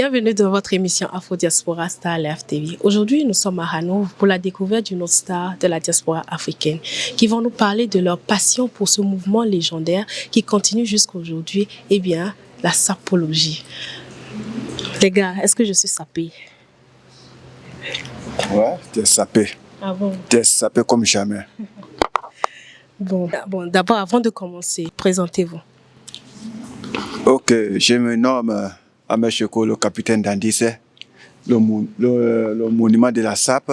Bienvenue dans votre émission Afro Diaspora Star Live TV. Aujourd'hui, nous sommes à Hanovre pour la découverte d'une autre star de la diaspora africaine qui vont nous parler de leur passion pour ce mouvement légendaire qui continue jusqu'à aujourd'hui, eh bien, la sapologie. Les gars, est-ce que je suis sapée Ouais, t'es sapé. Ah bon? T'es sapé comme jamais. Bon, bon d'abord, avant de commencer, présentez-vous. Ok, je me nomme euh, Cheko, le capitaine d'Andisse, le, le, le monument de la SAP.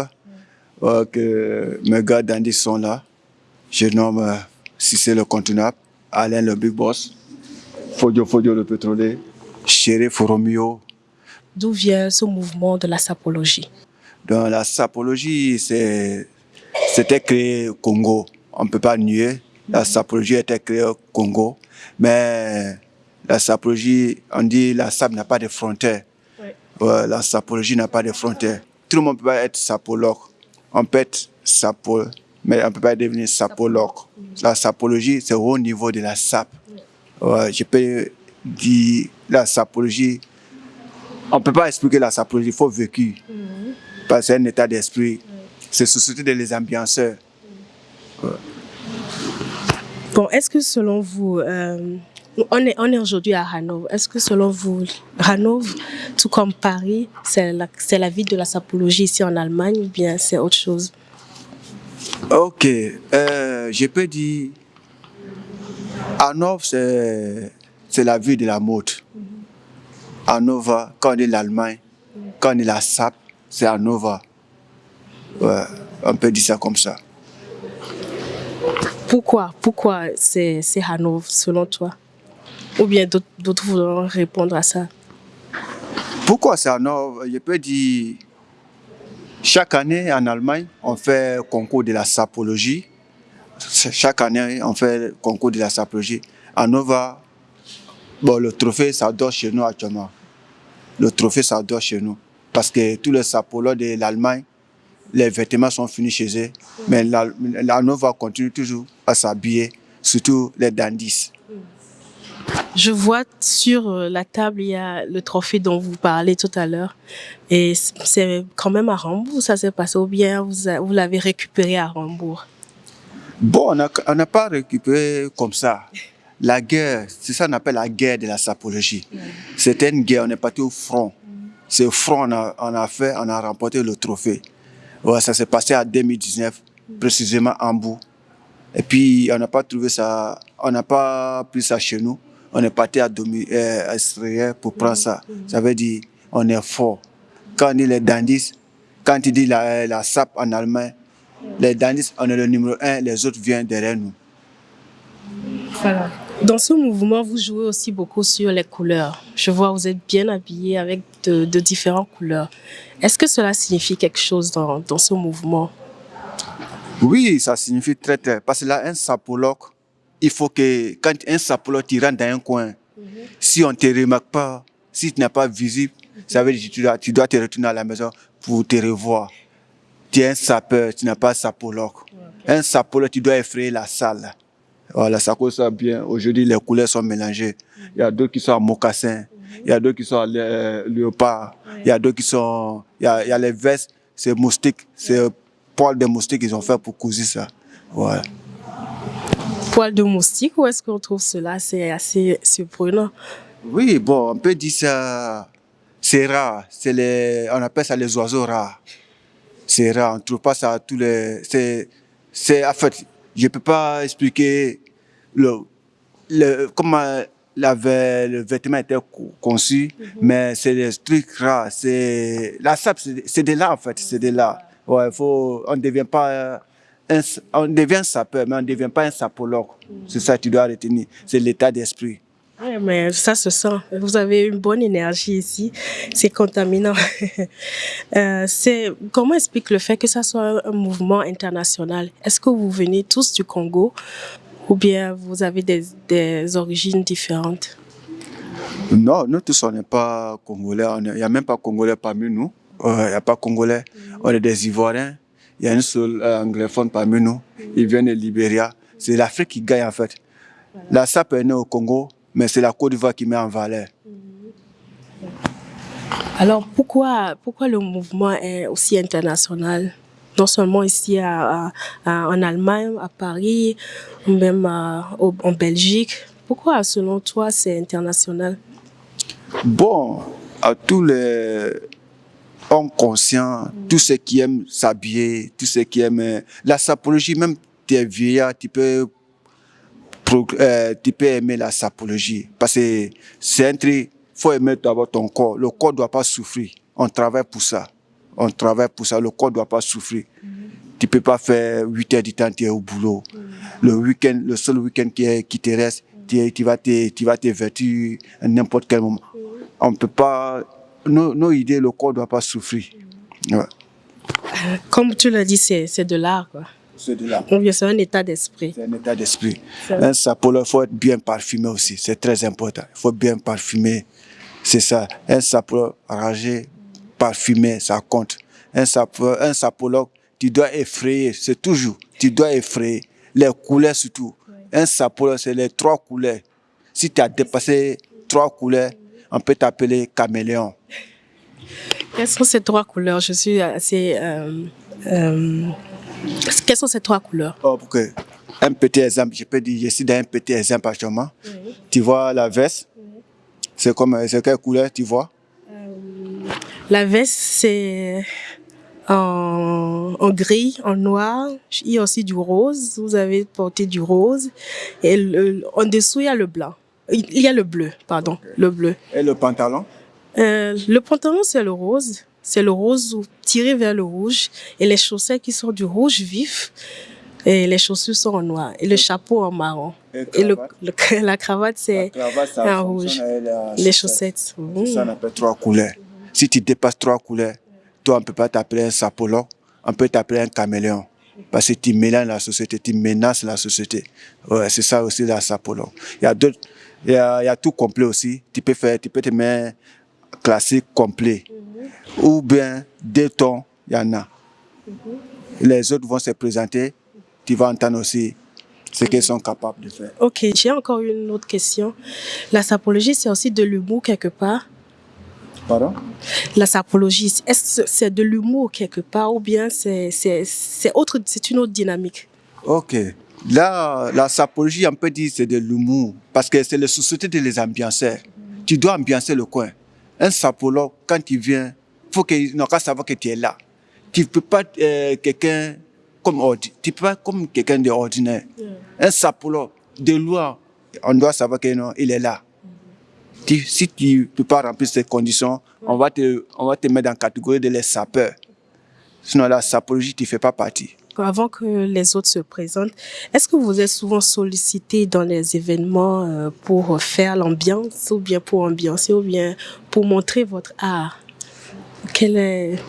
Ok, mes gars d'Andis sont là. Je nomme euh, Cissé le contenable, Alain le big boss, Fodio Fodio le pétrolier, Chéri Foromio. D'où vient ce mouvement de la sapologie? Dans la sapologie, c'était créé au Congo. On ne peut pas nier. La sapologie était créée au Congo. Mais la sapologie, on dit la sap n'a pas de frontières. Ouais. La sapologie n'a pas de frontières. Tout le monde ne peut pas être sapologue. On peut être sapologue, mais on ne peut pas devenir sapologue. La sapologie, c'est au niveau de la sap. Ouais, je peux dire la sapologie. On ne peut pas expliquer la sapologie, il faut vécu parce que c'est un état d'esprit. C'est société de les ambianceurs. Bon, est-ce que selon vous, euh, on est, on est aujourd'hui à Hanovre, est-ce que selon vous, Hanovre, tout comme Paris, c'est la, ville de la sapologie ici en Allemagne ou bien c'est autre chose? Ok, euh, je peux dire, Hanovre, c'est la ville de la mode. Hanovre, quand on dit l'Allemagne, quand on dit la SAP, c'est Hanovre. Ouais, on peut dire ça comme ça. Pourquoi Pourquoi c'est c'est Hanovre selon toi? Ou bien d'autres voudront répondre à ça? Pourquoi c'est Hanovre Je peux dire, chaque année en Allemagne, on fait concours de la sapologie. Chaque année, on fait le concours de la sapologie. Hanovre, bon, le trophée, ça dort chez nous actuellement. Le trophée, ça dort chez nous. Parce que tous les sapologues de l'Allemagne, les vêtements sont finis chez eux. Mais la, Hanovre continue toujours à s'habiller, surtout les dandys. Je vois sur euh, la table, il y a le trophée dont vous parlez tout à l'heure. Et c'est quand même à Hambourg, ça s'est passé ou bien vous, l'avez récupéré à Hambourg? Bon, on n'a pas récupéré comme ça. La guerre, c'est ça qu'on appelle la guerre de la sapologie. C'était une guerre, on est parti au front. C'est au front, on a, on a fait, on a remporté le trophée. Ouais, ça s'est passé en 2019, précisément à Hambourg. Et puis, on n'a pas trouvé ça, on n'a pas pris ça chez nous. On est parti à, Domi, euh, à pour prendre ça. Ça veut dire, on est fort. Quand on dit les dandys, quand il dit la, la SAP en allemand, les dandys, on est le numéro un, les autres viennent derrière nous. Voilà. Dans ce mouvement, vous jouez aussi beaucoup sur les couleurs. Je vois vous êtes bien habillé avec de, de différentes couleurs. Est-ce que cela signifie quelque chose dans, dans ce mouvement? Oui, ça signifie très très. Parce que là, un sapologue, il faut que quand un sapologue tu rentres dans un coin, si on ne te remarque pas, si tu n'es pas visible, ça veut dire que tu dois, tu dois te retourner à la maison pour te revoir. Tu es un sapeur, tu n'es pas un sapologue. Un sapologue, tu dois effrayer la salle. Voilà, ça cause ça bien. Aujourd'hui, les couleurs sont mélangées. Il y a d'autres qui sont en mocassin, il y a d'autres qui sont en lé- léopard, il y a d'autres qui sont. Il y a, il y a les vestes, c'est moustique, c'est poil de moustique qu'ils ont fait pour couser ça. Voilà. Poil de moustique ou est-ce qu'on trouve cela C'est assez surprenant? Oui, bon, on peut dire ça. C'est rare. Les, on appelle ça les oiseaux rares. C'est rare. On ne trouve pas ça à tous les. C'est, en fait, je ne peux pas expliquer le, le, comment la, le vêtement était co- conçu, mais c'est des trucs rares. C'est, la c'est, c'est de là, en fait. C'est de là. Ouais, faut, on ne devient pas. Euh, Un, on devient sapeur, mais on ne devient pas un sapologue. C'est ça que tu dois retenir. C'est l'état d'esprit. Ouais, mais ça se sent. Vous avez une bonne énergie ici. C'est contaminant. Euh, comment explique le fait que ça soit un mouvement international? Est-ce que vous venez tous du Congo ou bien vous avez des, des origines différentes? Non, nous tous, on n'est pas congolais. Il n'y a même pas congolais parmi nous. Euh, Il n'y a pas congolais. On est des Ivoiriens. Il y a une seule euh, anglophone parmi nous. Ils viennent de Libéria. C'est l'Afrique qui gagne, en fait. La SAP est née au Congo, mais c'est la Côte d'Ivoire qui met en valeur. Alors pourquoi, pourquoi le mouvement est aussi international? Non seulement ici à, en Allemagne, à Paris, même en Belgique. Pourquoi, selon toi, c'est international? Bon, à tous les hommes conscients, tous ceux qui aiment s'habiller, tous ceux qui aiment la sapologie, même tes vieillards, tu peux, euh, tu peux aimer la sapologie. Parce que c'est un truc, faut aimer d'abord ton corps. Le corps ne doit pas souffrir. On travaille pour ça. On travaille pour ça. Le corps ne doit pas souffrir. Tu ne peux pas faire 8 heures du temps, tu es au boulot. Le week-end, le seul week-end qui, qui te reste, tu, tu vas te, tu vas te vêtir à n'importe quel moment. On peut pas, nos, nos, idées, le corps ne doit pas souffrir. Comme tu l'as dit, c'est de l'art. C'est de l'art. C'est un état d'esprit. C'est un état d'esprit. Un il faut être bien parfumé aussi. C'est très important. Il faut bien parfumer. C'est ça. Un sapolo rangé, parfumé, ça compte. Un, sapolo, un sapologue, tu dois effrayer. C'est toujours. Tu dois effrayer. Les couleurs surtout. Un sapolo, c'est les trois couleurs. Si tu as dépassé trois couleurs, on peut t'appeler caméléon. Quelles sont ces trois couleurs? Je suis assez... Euh, euh, quelles sont ces trois couleurs? Oh, Un petit exemple, je peux dire, je suis dans un petit exemple actuellement. Tu vois la veste? C'est comme, c'est quelle couleur tu vois? Euh, La veste, c'est en, en, gris, en noir. Il y a aussi du rose. Vous avez porté du rose. Et en dessous, il y a le blanc. Il y a le bleu, pardon, le bleu. Et le pantalon? Euh, Le pantalon, c'est le rose. C'est le rose tiré vers le rouge. Et les chaussettes qui sont du rouge vif. Et les chaussures sont en noir. Et le chapeau en marron. Et, le, la cravate, c'est en rouge. les chaussettes. Ça, on appelle trois couleurs. Si tu dépasses trois couleurs, toi, on ne peut pas t'appeler un sapolo, on peut t'appeler un caméléon. Parce que tu mélanges la société, tu menaces la société. Ouais, c'est ça aussi la sapolo. Il y a d'autres, il y a, il y a tout complet aussi. Tu peux faire, tu peux te mettre classique complet. Ou bien deux tons, il y en a. Les autres vont se présenter, tu vas entendre aussi ce qu'ils sont capables de faire. Ok, j'ai encore une autre question. La sapologie, c'est aussi de l'humour quelque part Pardon? La sapologie, est-ce que c'est de l'humour quelque part ou bien c'est autre, c'est une autre dynamique? Ok. Là, la sapologie, on peut dire c'est de l'humour parce que c'est la société de les ambiancer. Tu dois ambiancer le coin. Un sapologue, quand il vient, faut qu'il n'a qu'à savoir que tu es là. Tu ne peux pas euh, quelqu'un comme tu peux pas comme quelqu'un d'ordinaire. Un sapologue, de loin, on doit savoir qu'il est là si tu ne peux pas remplir ces conditions, on, va te, on va te mettre dans la catégorie de les sapeurs. Sinon, la sapologie, tu ne fais pas partie. Avant que les autres se présentent, est-ce que vous êtes souvent sollicité dans les événements euh, pour faire l'ambiance, ou bien pour ambiancer, ou bien pour montrer votre art? Quel est...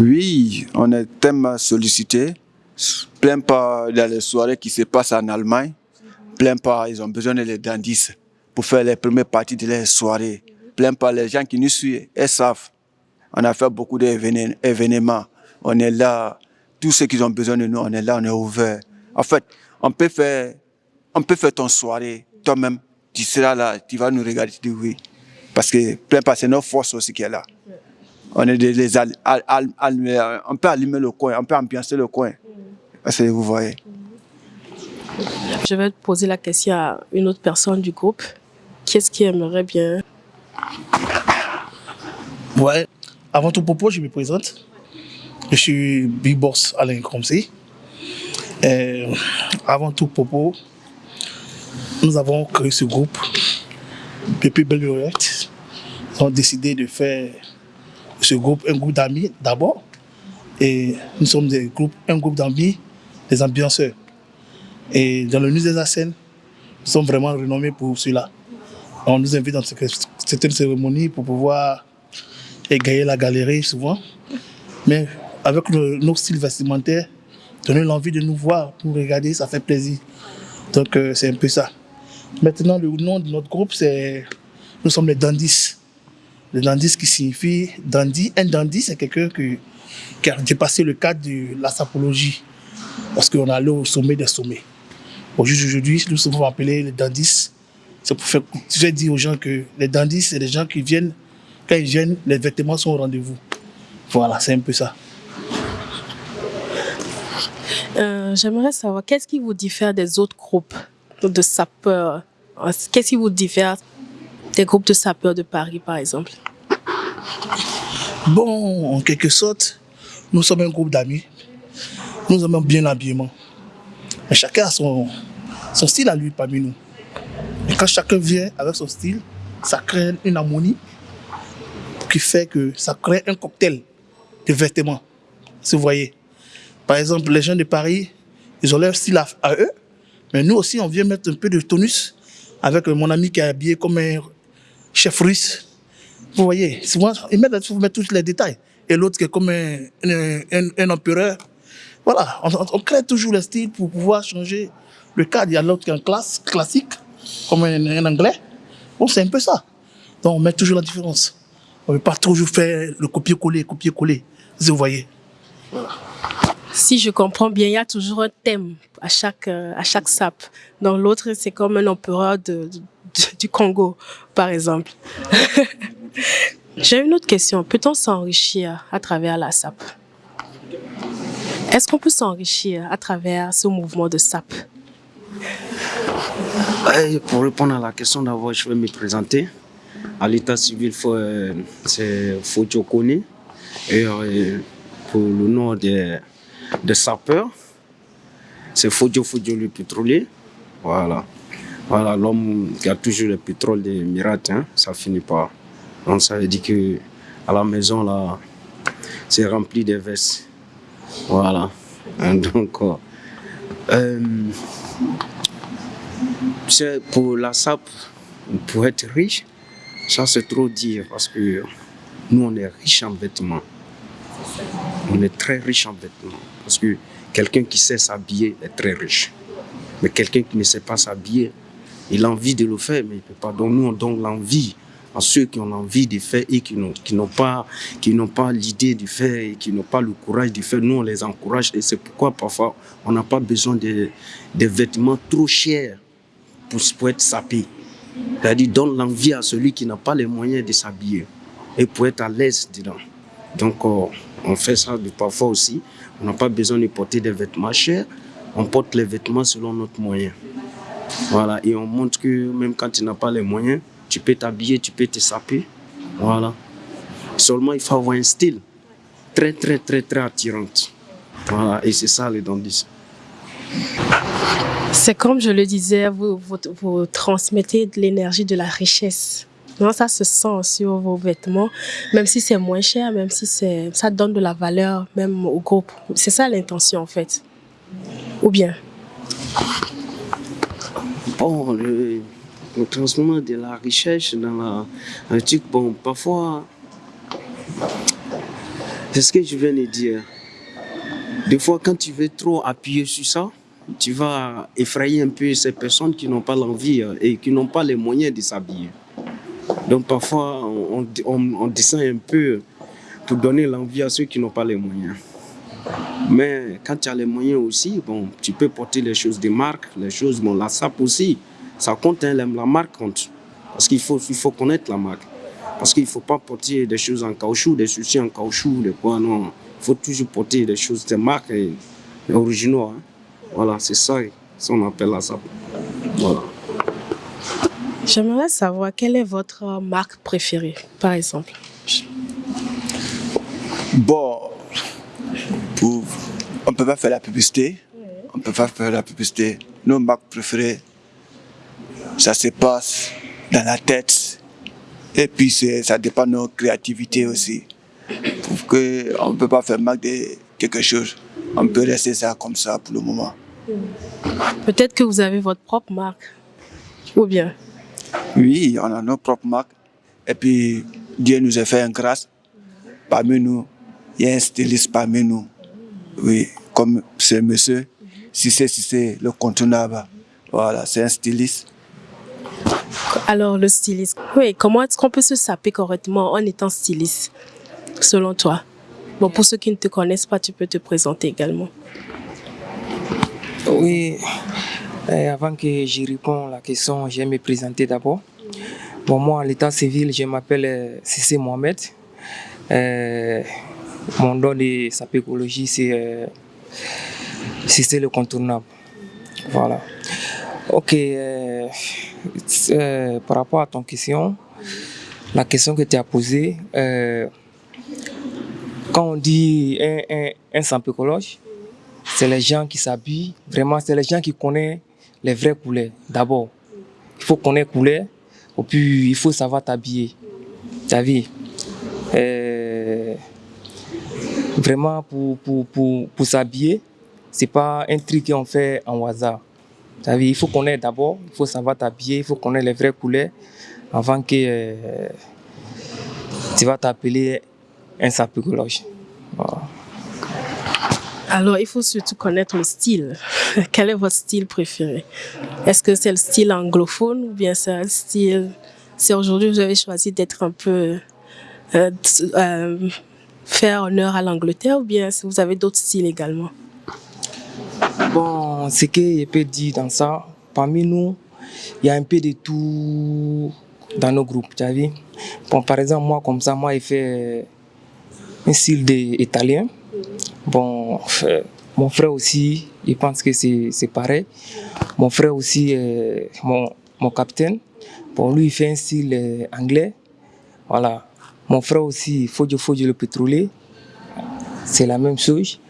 Oui, on est tellement sollicité. Plein pas dans les soirées qui se passent en Allemagne. Plein pas, ils ont besoin de les pour faire les premières parties de les soirées. Plein par les gens qui nous suivent et savent. On a fait beaucoup d'événements. On est là. Tous ceux qui ont besoin de nous, on est là, on est ouvert. En fait, on peut faire, on peut faire ton soirée toi-même. Tu seras là, tu vas nous regarder, tu dis oui. Parce que plein par c'est notre force aussi qui est là. On est des, on peut allumer le coin, on peut ambiancer le coin. Parce que vous voyez. Je vais te poser la question à une autre personne du groupe. Qu'est-ce qui aimerait bien? Ouais, avant tout propos, je me présente. Je suis Big Boss Alain Cromsey. avant tout propos, nous avons créé ce groupe depuis Belle Nous avons décidé de faire ce groupe un groupe d'amis d'abord. Et nous sommes des groupes, un groupe d'amis, des ambianceurs. Et dans le musée des nous sommes vraiment renommés pour cela. On nous invite dans certaines cérémonies pour pouvoir égayer la galerie souvent. Mais avec nos styles vestimentaires, donner l'envie de nous voir, nous regarder, ça fait plaisir. Donc euh, c'est un peu ça. Maintenant, le nom de notre groupe, c'est nous sommes les dandis. Les dandis qui signifie dandy. Un dandy, c'est quelqu'un qui, a dépassé le cadre de la sapologie. Parce qu'on allé au sommet des sommets. Aujourd'hui, nous sommes appelés les dandis c'est pour faire, je dire aux gens que les dandys, c'est des gens qui viennent quand ils viennent, les vêtements sont au rendez-vous. Voilà, c'est un peu ça. Euh, J'aimerais savoir, qu'est-ce qui vous diffère des autres groupes de sapeurs? Qu'est-ce qui vous diffère des groupes de sapeurs de Paris, par exemple? Bon, en quelque sorte, nous sommes un groupe d'amis. Nous aimons bien l'habillement. Chacun a son, son style à lui parmi nous. Et quand chacun vient avec son style, ça crée une harmonie qui fait que ça crée un cocktail de vêtements. Si vous voyez. Par exemple, les gens de Paris, ils ont leur style à, à eux. Mais nous aussi, on vient mettre un peu de tonus avec mon ami qui est habillé comme un chef russe. Vous voyez, souvent, ils mettent, il mettre tous les détails. Et l'autre qui est comme un, un, empereur. Voilà, on, crée toujours le style pour pouvoir changer le cadre. Il y a l'autre qui est en classe, classique, comme un, un anglais. Bon, c'est un peu ça. Donc, on met toujours la différence. On ne veut pas toujours faire le copier-coller, copier-coller. Vous voyez. Si je comprends bien, il y a toujours un thème à chaque, euh, à chaque sap. Dans l'autre, c'est comme un empereur de, de- du Congo, par exemple. J'ai une autre question. Peut-on s'enrichir à travers la sap Est-ce qu'on peut s'enrichir à travers ce mouvement de sap Ouais, pour répondre à la question, d'abord, je vais me présenter. À l'état civil, euh, c'est Fodio Kone. Et euh, pour le nom des, des sapeurs, c'est Fodio Fodio le pétrolier. Voilà. Voilà, l'homme qui a toujours le pétrole des Mirates, hein, ça finit pas. Donc ça veut dire que à la maison, là, c'est rempli de vestes. Voilà. Donc, euh, euh, c'est pour la SAP, pour être riche, ça c'est trop dire parce que nous on est riche en vêtements. On est très riche en vêtements. Parce que quelqu'un qui sait s'habiller est très riche. Mais quelqu'un qui ne sait pas s'habiller, il a envie de le faire, mais il ne peut pas. Donc nous on donne l'envie à ceux qui ont envie de faire et qui n'ont pas, pas l'idée de faire et qui n'ont pas le courage de faire. Nous on les encourage et c'est pourquoi parfois on n'a pas besoin de, vêtements trop chers pour, pour être sapé. C'est-à-dire donne l'envie à celui qui n'a pas les moyens de s'habiller et pour être à l'aise dedans. Donc euh, on fait ça parfois aussi. On n'a pas besoin de porter des vêtements chers. On porte les vêtements selon notre moyen. Voilà, et on montre que même quand tu n'as pas les moyens, tu peux t'habiller, tu peux te saper. Voilà. Seulement, il faut avoir un style très, très, très, très attirant. Voilà, et c'est ça les dandys. C'est comme je le disais, vous, vous transmettez de l'énergie, de la richesse. Non, ça se sent sur vos vêtements, même si c'est moins cher, même si ça donne de la valeur même au groupe. C'est ça l'intention en fait. Ou bien? Bon, le, le transformement de la richesse dans la, truc, bon, parfois, c'est ce que je viens de dire. Des fois, quand tu veux trop appuyer sur ça, tu vas effrayer un peu ces personnes qui n'ont pas l'envie euh, et qui n'ont pas les moyens de s'habiller. Donc parfois, on, on, on descend un peu pour donner l'envie à ceux qui n'ont pas les moyens. Mais quand tu as les moyens aussi, bon, tu peux porter les choses de marque, les choses, bon, la SAP aussi, ça compte, hein, la, marque compte. Parce qu'il faut, il faut connaître la marque. Parce qu'il ne faut pas porter des choses en caoutchouc, des soucis en caoutchouc, des quoi, non. Il faut toujours porter des choses de marque et, et originaux. hein. Voilà, c'est ça, ça on appelle la SAP. Voilà. J'aimerais savoir quelle est votre marque préférée, par exemple? Bon, pour- on ne peut pas faire la publicité. On ne peut pas faire la publicité. Nos marques préférées, ça se passe dans la tête. Et puis, ça dépend de notre créativité aussi. Pour que on ne peut pas faire marque de quelque chose. On peut rester ça comme ça pour le moment. Peut-être que vous avez votre propre marque. Ou bien? Oui, on a nos propres marques. Et puis, Dieu nous a fait une grâce. Parmi nous, il y a un styliste parmi nous. Oui, comme ce monsieur, si c'est si c'est le contournable. Voilà, c'est un styliste. Alors, le styliste. Oui, comment est-ce qu'on peut se saper correctement en étant styliste, selon toi? Bon, pour ceux qui ne te connaissent pas, tu peux te présenter également. Oui, euh, avant que j'y réponde à la question, je vais me présenter d'abord. Bon, moi, à l'état civil, je m'appelle Sissé Mohamed. mon don de sapécologie, c'est Sissé le contournable. Voilà. Ok. par rapport à ton question, la question que tu as posée, quand on dit un, un, un c'est les gens qui s'habillent, vraiment, c'est les gens qui connaissent les vrais couleurs. D'abord, il faut connaître couleurs, et puis il faut savoir t'habiller. Vu euh, Vraiment, pour, pour, pour, pour s'habiller, c'est pas un truc qu'on fait en hasard. T'as vu Il faut connaître d'abord, il faut savoir t'habiller, il faut connaître les vraies couleurs avant que euh, tu vas t'appeler un sapécologue. Alors, il faut surtout connaître le style. Quel est votre style préféré? Est-ce que c'est le style anglophone ou bien c'est un style... Si aujourd'hui vous avez choisi d'être un peu... Euh, euh, faire honneur à l'Angleterre ou bien si vous avez d'autres styles également? Bon, ce que je peux dire dans ça, parmi nous, il y a un peu de tout dans nos groupes, tu as vu? Bon, par exemple, moi, comme ça, moi, il fait un style italien. Bon, mon frère aussi, il pense que c'est pareil. Mon frère aussi, mon, mon capitaine, bon, lui, il fait un style euh, anglais. Voilà. Mon frère aussi, Fodio Fodio le pétrolier, c'est la même chose.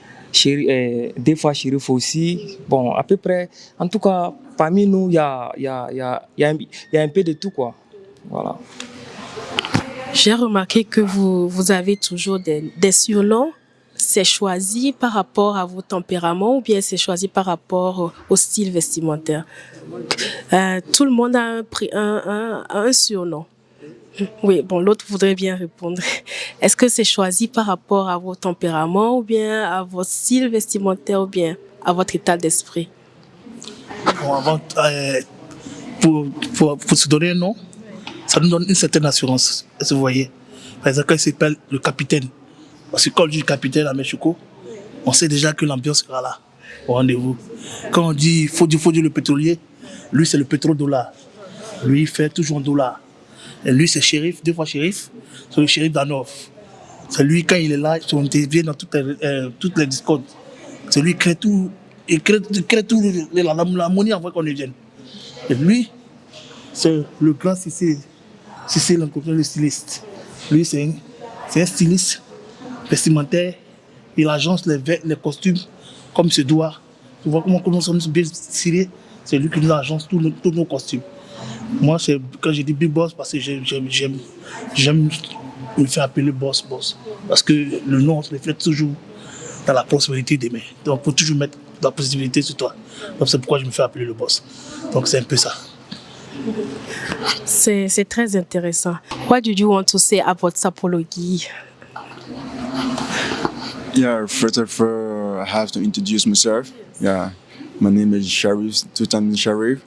Euh, des fois, Chérif aussi. Bon, à peu près, en tout cas, parmi nous, il y a, y, a, y, a, y a un peu de tout, quoi. Voilà. J'ai remarqué que vous, vous avez toujours des, des. C'est choisi par rapport à vos tempéraments ou bien c'est choisi par rapport au style vestimentaire? Euh, Tout le monde a un, un, un, surnom. Oui, bon, l'autre voudrait bien répondre. Est-ce que c'est choisi par rapport à vos tempéraments ou bien à votre style vestimentaire ou bien à votre état d'esprit? Bon, avant, euh, pour, pour, pour se donner un nom, ça nous donne une certaine assurance. Vous voyez Par exemple, il s'appelle le capitaine, parce que quand on dit capitaine à Mexico, on sait déjà que l'ambiance sera là, au rendez-vous. Quand on dit faut dire, faut dire le pétrolier, lui c'est le pétrodollar. Lui il fait toujours un dollar. Et lui c'est shérif, deux fois shérif, c'est le shérif d'Anov. C'est lui quand il est là, il intervient dans toutes les, euh, toutes les discordes. C'est lui qui crée tout, il crée, il crée tout l'harmonie avant qu'on y vienne. Et lui, c'est le grand Cissé le styliste. Lui, c'est un, styliste vestimentaire. Il agence les, les costumes comme se doit. Tu vois comment, nous sommes bien stylés C'est lui qui nous agence tous nos, tous nos costumes. Moi, quand j'ai dit big boss, parce que j'aime me faire appeler boss, boss. Parce que le nom se reflète toujours dans la prospérité des mains. Donc, il faut toujours mettre de la possibilité sur toi. Donc, c'est pourquoi je me fais appeler le boss. Donc, c'est un peu ça. C'est très intéressant. What do you want to say about sapology? Yeah, first of all, I have to introduce myself. Yeah, my name is Sharif, Tutan Sharif.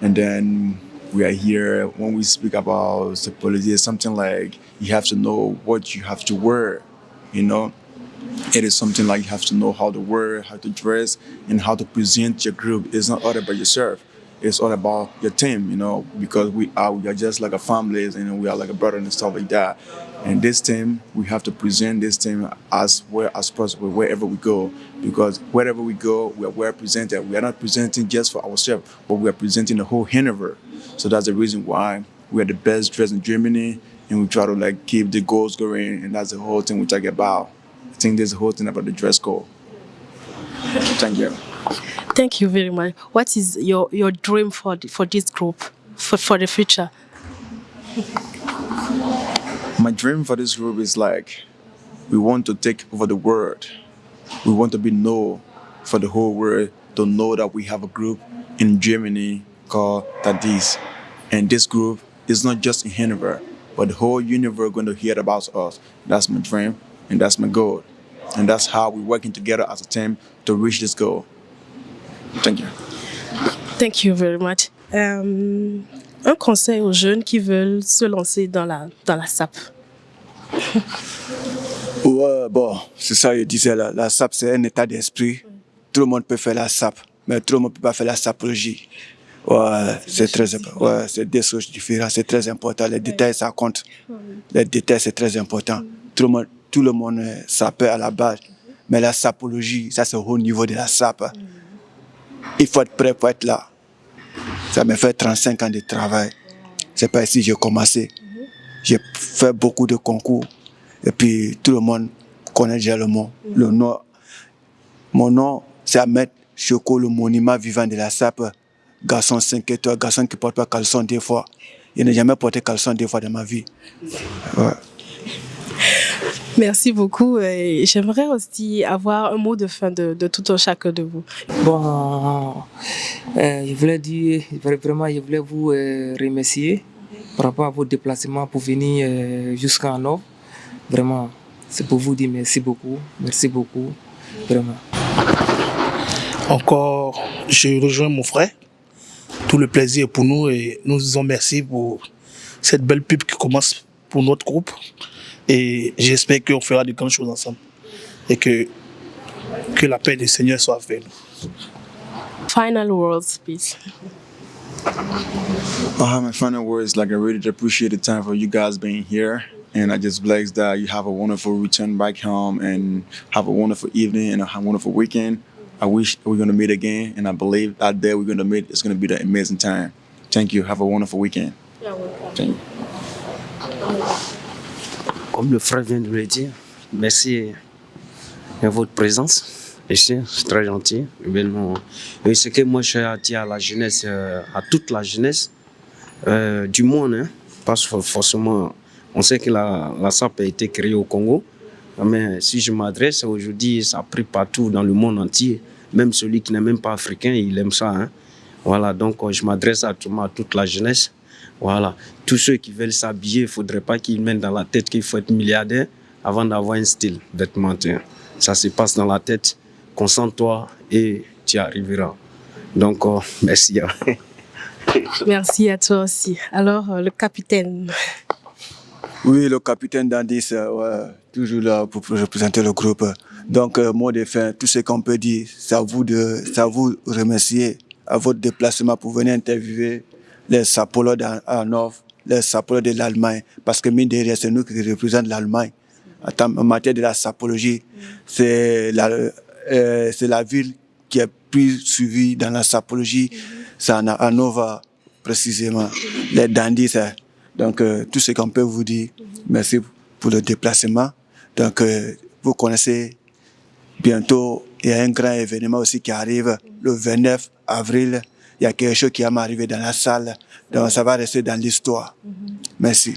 And then we are here when we speak about sapology, it's something like you have to know what you have to wear, you know? It is something like you have to know how to wear, how to dress, and how to present your group. It's not all about yourself it's all about your team, you know, because we are we are just like a family and we are like a brother and stuff like that. And this team, we have to present this team as well as possible wherever we go, because wherever we go, we are well presented. We are not presenting just for ourselves, but we are presenting the whole universe. So that's the reason why we are the best dressed in Germany, and we try to like keep the goals going, and that's the whole thing we talk about. I think there's the whole thing about the dress code. Thank you. Thank you very much. What is your, your dream for, the, for this group, for, for the future? My dream for this group is like, we want to take over the world. We want to be known for the whole world to know that we have a group in Germany called Tadis. And this group is not just in Hanover, but the whole universe going to hear about us. That's my dream and that's my goal. And that's how we're working together as a team to reach this goal. Thank you. Thank you very much. Um, un conseil aux jeunes qui veulent se lancer dans la, dans la SAP. ouais, bon, c'est ça, je disais, la, la SAP, c'est un état d'esprit. Tout le monde peut faire la SAP, mais tout le monde ne peut pas faire la sapologie. Ouais, c'est très important. Ouais, c'est des choses différentes, c'est très important. Les détails, ça compte. Les détails, c'est très important. Tout le monde, tout le monde est sapeur à la base. Mais la sapologie, ça c'est au haut niveau de la sape. Il faut être prêt pour être là. Ça me fait 35 ans de travail. C'est pas ici que j'ai commencé. J'ai fait beaucoup de concours. Et puis tout le monde connaît déjà le mot. Le nom. Mon nom, c'est Ahmed Choco, le monument vivant de la sape. Garçon 5 étoiles, garçon qui porte pas caleçon deux fois. Je n'ai jamais porté caleçon deux fois dans ma vie. Merci beaucoup. et J'aimerais aussi avoir un mot de fin de, de tout un chacun de vous. Bon, euh, je voulais dire, vraiment, je voulais vous euh, remercier par rapport à votre déplacement pour venir euh, jusqu'en Nord. Vraiment, c'est pour vous dire merci beaucoup. Merci beaucoup. Vraiment. Encore, je rejoins mon frère. Tout le plaisir est pour nous et nous disons merci pour cette belle pub qui commence pour notre groupe. Et j'espère qu'on fera de grandes choses ensemble. Et que, que la paix du Seigneur soit avec nous. Final words, please. Uh, my final words, like I really appreciate the time for you guys being here. And I just bless that you have a wonderful return back home and have a wonderful evening and a wonderful weekend. I wish we're going to meet again. And I believe that day we're going to meet, it's going to be an amazing time. Thank you. Have a wonderful weekend. Yeah, Thank you. Comme le frère vient de le dire, merci de votre présence ici, c'est très gentil. Et ce que moi je dit à la jeunesse, euh, à toute la jeunesse euh, du monde, hein, parce que forcément, on sait que la, la SAP a été créée au Congo, mais si je m'adresse aujourd'hui, ça a pris partout dans le monde entier. Même celui qui n'est même pas africain, il aime ça. Hein. Voilà, donc je m'adresse à, à toute la jeunesse. Voilà. Tous ceux qui veulent s'habiller, il ne faudrait pas qu'ils mettent dans la tête qu'il faut être milliardaire avant d'avoir un style vestimentaire. Ça se passe dans la tête. Concentre-toi et tu arriveras. Donc, oh, merci. Merci à toi aussi. Alors, euh, le capitaine. Oui, le capitaine Dandis, euh, ouais, toujours là pour représenter le groupe. Donc, euh, mot de fin, tout ce qu'on peut dire, c'est à vous de, c'est à vous remercier à votre déplacement pour venir interviewer les sapologues en les sapologues de l'Allemagne, parce que mine de rien, c'est nous qui représentons l'Allemagne. En matière de la sapologie, c'est la, euh, la ville qui est plus suivie dans la sapologie, c'est en précisément, les dandis. Donc, euh, tout ce qu'on peut vous dire, merci pour le déplacement. Donc, euh, vous connaissez bientôt, il y a un grand événement aussi qui arrive le 29 avril il y a quelque chose qui va m'arriver dans la salle. Donc, ça va rester dans l'histoire. Merci.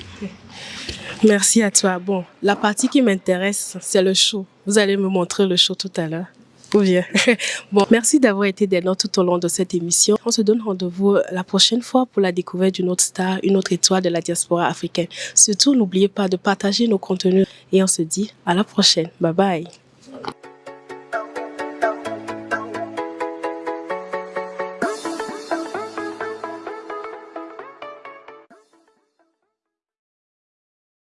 Merci à toi. Bon, la partie qui m'intéresse, c'est le show. Vous allez me montrer le show tout à l'heure. Ou bien. Bon, merci d'avoir été des nôtres tout au long de cette émission. On se donne rendez-vous la prochaine fois pour la découverte d'une autre star, une autre étoile de la diaspora africaine. Surtout, n'oubliez pas de partager nos contenus et on se dit à la prochaine. Bye bye.